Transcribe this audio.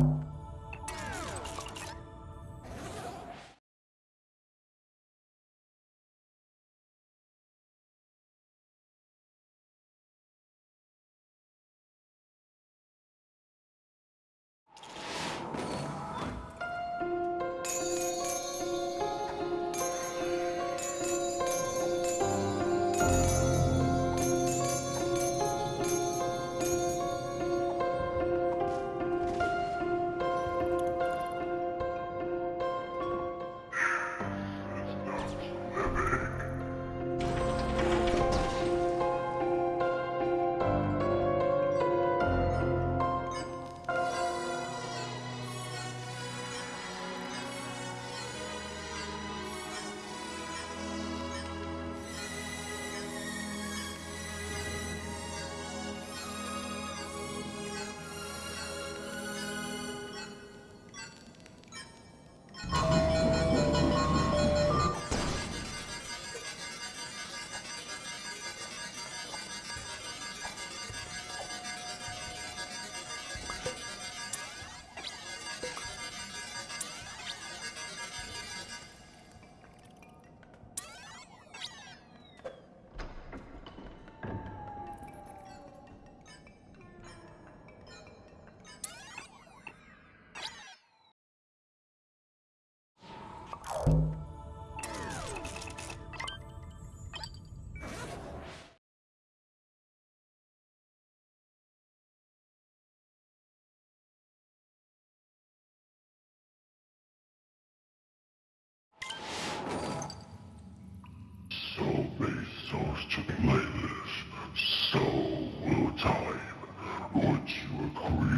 you comes to play this, so will time. Would you agree?